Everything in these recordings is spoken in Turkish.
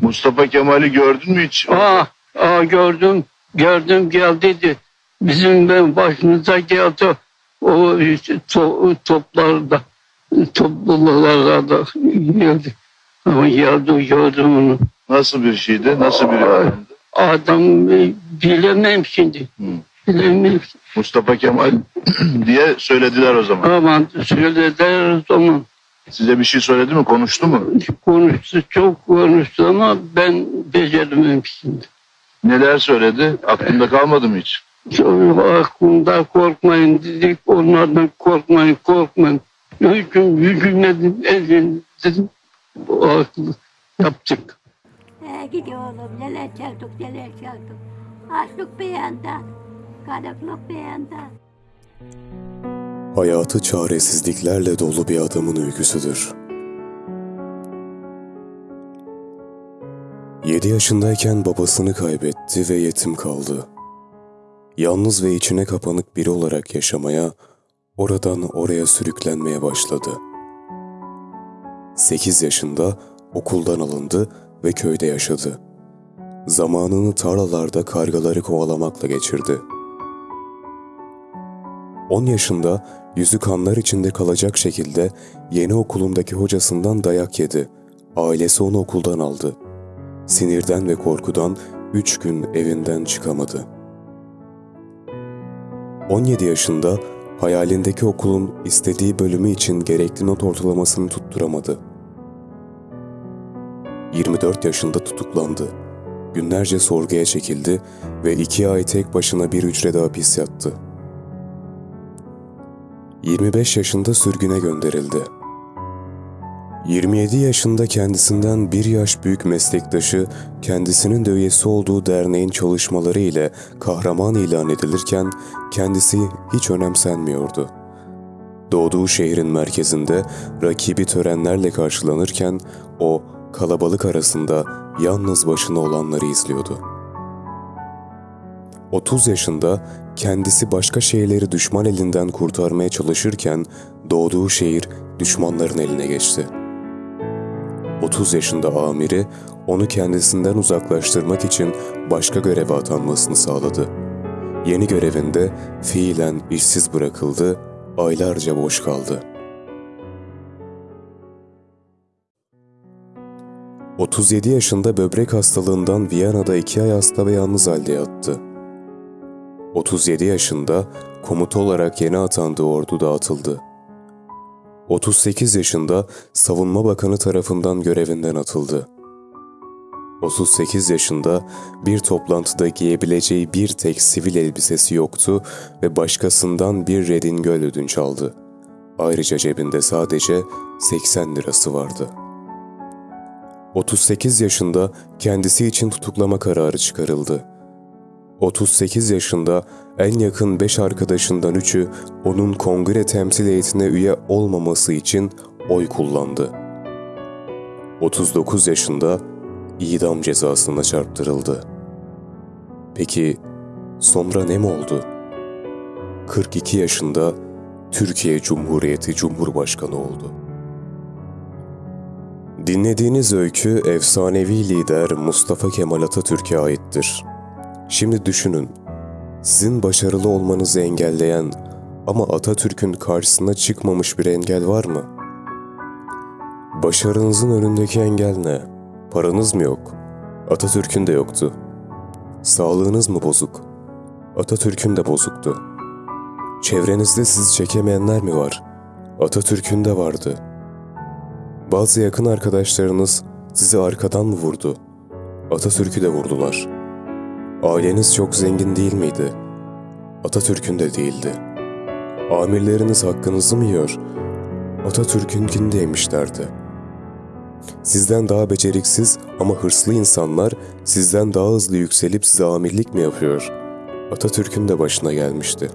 Mustafa Kemal'i gördün mü hiç? Aa, aa gördüm, gördüm geldi dedi. Bizim başımıza geldi o to, toplarda, toplulularda geldi. Ama geldi gördüm onu. Nasıl bir şeydi? Nasıl bir adamdı? Adam e, bilemem şimdi. Hı. Bilemem. Mustafa Kemal diye söylediler o zaman. Aman söylediler o zaman. Size bir şey söyledi mi? Konuştu mu? Konuştu, çok konuştu ama ben beceremem şimdi. Neler söyledi? Aklında kalmadı mı hiç? Çok aklımda korkmayın dedik. Onlardan korkmayın, korkmayın. Hüküm, hükümledim, elin dedim. O aklı yaptık. Ee, gidiyor oğlum neler çektik neler çektik. Açlık bir yanda, karanlık bir yanda. Hayatı çaresizliklerle dolu bir adamın öyküsüdür. 7 yaşındayken babasını kaybetti ve yetim kaldı. Yalnız ve içine kapanık biri olarak yaşamaya, oradan oraya sürüklenmeye başladı. 8 yaşında okuldan alındı ve köyde yaşadı. Zamanını tarlalarda kargaları kovalamakla geçirdi. 10 yaşında yüzü kanlar içinde kalacak şekilde yeni okulundaki hocasından dayak yedi. Ailesi onu okuldan aldı. Sinirden ve korkudan 3 gün evinden çıkamadı. 17 yaşında hayalindeki okulun istediği bölümü için gerekli not ortalamasını tutturamadı. 24 yaşında tutuklandı. Günlerce sorguya çekildi ve iki ay tek başına bir hücrede hapis yattı. 25 yaşında sürgüne gönderildi. 27 yaşında kendisinden bir yaş büyük meslektaşı kendisinin de üyesi olduğu derneğin çalışmaları ile kahraman ilan edilirken kendisi hiç önemsenmiyordu. Doğduğu şehrin merkezinde rakibi törenlerle karşılanırken o kalabalık arasında yalnız başına olanları izliyordu. 30 yaşında kendisi başka şehirleri düşman elinden kurtarmaya çalışırken doğduğu şehir düşmanların eline geçti. 30 yaşında amiri onu kendisinden uzaklaştırmak için başka göreve atanmasını sağladı. Yeni görevinde fiilen işsiz bırakıldı, aylarca boş kaldı. 37 yaşında böbrek hastalığından Viyana'da iki ay hasta ve yalnız halde yattı. 37 yaşında komuta olarak yeni atandığı ordu dağıtıldı. 38 yaşında savunma bakanı tarafından görevinden atıldı. 38 yaşında bir toplantıda giyebileceği bir tek sivil elbisesi yoktu ve başkasından bir redingöl ödünç aldı. Ayrıca cebinde sadece 80 lirası vardı. 38 yaşında kendisi için tutuklama kararı çıkarıldı. 38 yaşında en yakın 5 arkadaşından 3'ü onun kongre temsil heyetine üye olmaması için oy kullandı. 39 yaşında idam cezasına çarptırıldı. Peki sonra ne mi oldu? 42 yaşında Türkiye Cumhuriyeti Cumhurbaşkanı oldu. Dinlediğiniz öykü efsanevi lider Mustafa Kemal Atatürk'e aittir. Şimdi düşünün, sizin başarılı olmanızı engelleyen ama Atatürk'ün karşısına çıkmamış bir engel var mı? Başarınızın önündeki engel ne? Paranız mı yok? Atatürk'ün de yoktu. Sağlığınız mı bozuk? Atatürk'ün de bozuktu. Çevrenizde sizi çekemeyenler mi var? Atatürk'ün de vardı. Bazı yakın arkadaşlarınız sizi arkadan mı vurdu? Atatürk'ü de vurdular.'' Aileniz çok zengin değil miydi? Atatürk'ün de değildi. Amirleriniz hakkınızı mı yiyor? Atatürk'ünkini de yemişlerdi. Sizden daha beceriksiz ama hırslı insanlar sizden daha hızlı yükselip size amirlik mi yapıyor? Atatürk'ün de başına gelmişti.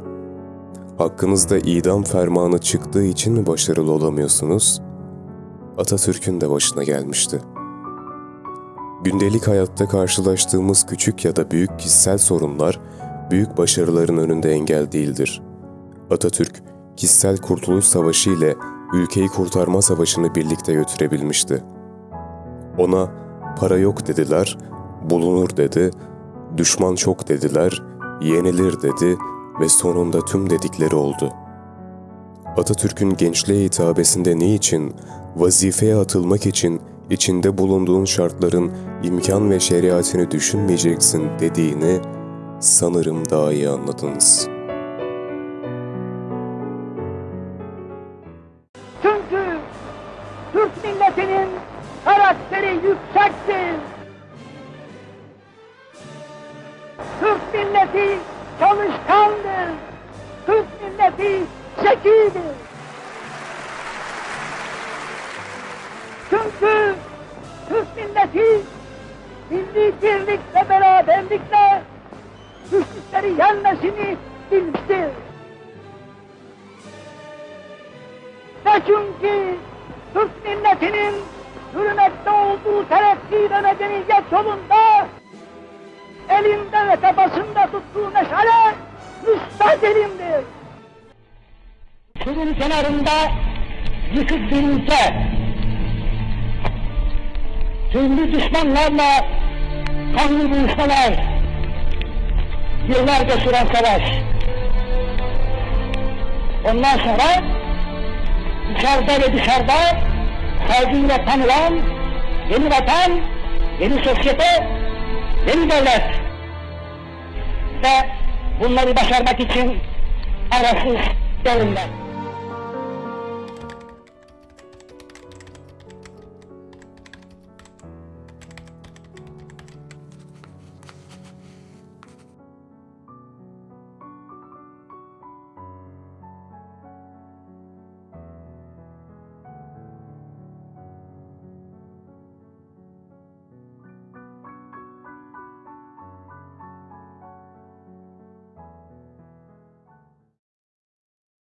Hakkınızda idam fermanı çıktığı için mi başarılı olamıyorsunuz? Atatürk'ün de başına gelmişti.'' Gündelik hayatta karşılaştığımız küçük ya da büyük kişisel sorunlar, büyük başarıların önünde engel değildir. Atatürk, kişisel kurtuluş savaşı ile ülkeyi kurtarma savaşını birlikte götürebilmişti. Ona Para yok dediler, bulunur dedi. Düşman çok dediler, yenilir dedi ve sonunda tüm dedikleri oldu. Atatürk'ün gençliğe hitabesinde niçin, vazifeye atılmak için içinde bulunduğun şartların imkan ve şeriatini düşünmeyeceksin dediğini sanırım daha iyi anladınız. Çünkü Türk milletinin karakteri yüksektir. Türk milleti çalışkandır. Türk milleti zekidir. Çünkü Türk milleti milli birlik ve beraberlikle güçlükleri yenmesini bilmiştir. Ve çünkü Türk milletinin hürmette olduğu terakki ve medeniyet yolunda elinde ve tabasında tuttuğu meşale müstadelimdir. Suyun kenarında yıkık bir ülke, türlü düşmanlarla kanlı buluşmalar, yıllarca süren savaş. Ondan sonra içeride ve dışarıda saygıyla tanılan yeni vatan, yeni sosyete, yeni devlet. Ve bunları başarmak için arasız devrimler.